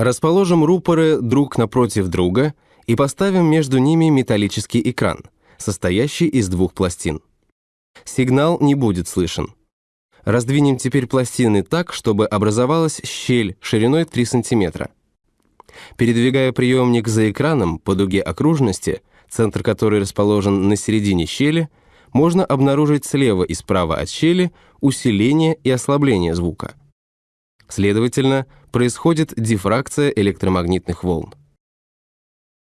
Расположим рупоры друг напротив друга и поставим между ними металлический экран, состоящий из двух пластин. Сигнал не будет слышен. Раздвинем теперь пластины так, чтобы образовалась щель шириной 3 см. Передвигая приемник за экраном по дуге окружности, центр которой расположен на середине щели, можно обнаружить слева и справа от щели усиление и ослабление звука. Следовательно, происходит дифракция электромагнитных волн.